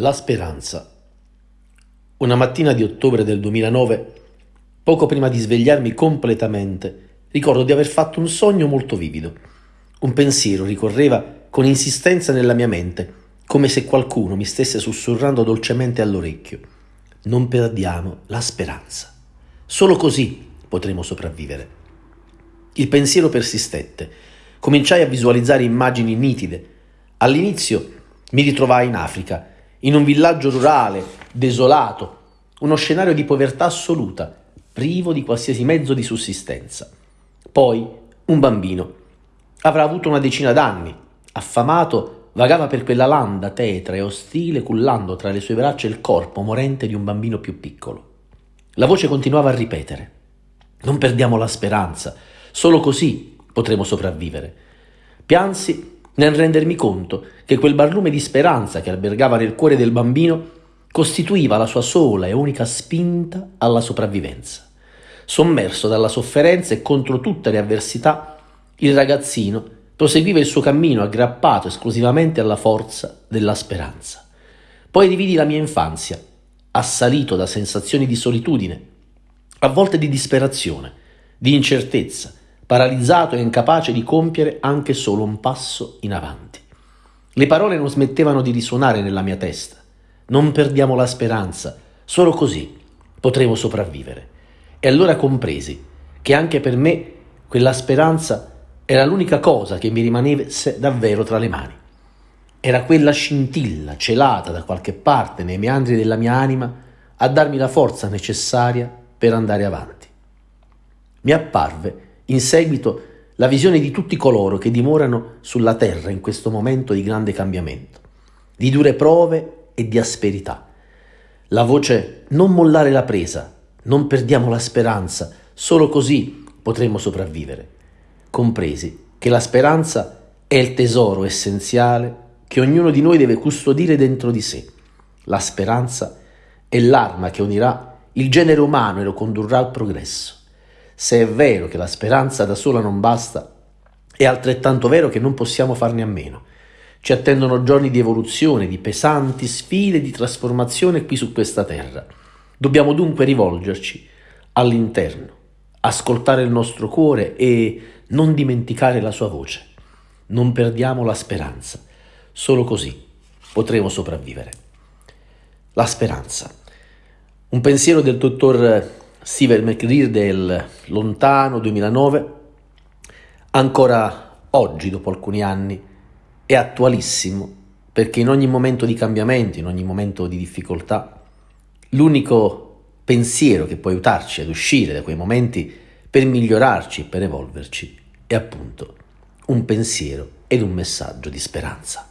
La speranza. Una mattina di ottobre del 2009, poco prima di svegliarmi completamente, ricordo di aver fatto un sogno molto vivido. Un pensiero ricorreva con insistenza nella mia mente, come se qualcuno mi stesse sussurrando dolcemente all'orecchio. Non perdiamo la speranza. Solo così potremo sopravvivere. Il pensiero persistette. Cominciai a visualizzare immagini nitide. All'inizio mi ritrovai in Africa in un villaggio rurale, desolato, uno scenario di povertà assoluta, privo di qualsiasi mezzo di sussistenza. Poi un bambino. Avrà avuto una decina d'anni, affamato, vagava per quella landa tetra e ostile, cullando tra le sue braccia il corpo morente di un bambino più piccolo. La voce continuava a ripetere. Non perdiamo la speranza, solo così potremo sopravvivere. Piansi nel rendermi conto che quel barlume di speranza che albergava nel cuore del bambino costituiva la sua sola e unica spinta alla sopravvivenza. Sommerso dalla sofferenza e contro tutte le avversità, il ragazzino proseguiva il suo cammino aggrappato esclusivamente alla forza della speranza. Poi rividi la mia infanzia, assalito da sensazioni di solitudine, a volte di disperazione, di incertezza, paralizzato e incapace di compiere anche solo un passo in avanti. Le parole non smettevano di risuonare nella mia testa. Non perdiamo la speranza, solo così potremo sopravvivere. E allora compresi che anche per me quella speranza era l'unica cosa che mi rimanesse davvero tra le mani. Era quella scintilla celata da qualche parte nei meandri della mia anima a darmi la forza necessaria per andare avanti. Mi apparve in seguito la visione di tutti coloro che dimorano sulla terra in questo momento di grande cambiamento, di dure prove e di asperità. La voce non mollare la presa, non perdiamo la speranza, solo così potremo sopravvivere, compresi che la speranza è il tesoro essenziale che ognuno di noi deve custodire dentro di sé. La speranza è l'arma che unirà il genere umano e lo condurrà al progresso. Se è vero che la speranza da sola non basta, è altrettanto vero che non possiamo farne a meno. Ci attendono giorni di evoluzione, di pesanti sfide di trasformazione qui su questa terra. Dobbiamo dunque rivolgerci all'interno, ascoltare il nostro cuore e non dimenticare la sua voce. Non perdiamo la speranza. Solo così potremo sopravvivere. La speranza. Un pensiero del dottor Steven McGreer del lontano 2009, ancora oggi, dopo alcuni anni, è attualissimo perché in ogni momento di cambiamento, in ogni momento di difficoltà, l'unico pensiero che può aiutarci ad uscire da quei momenti per migliorarci per evolverci è appunto un pensiero ed un messaggio di speranza.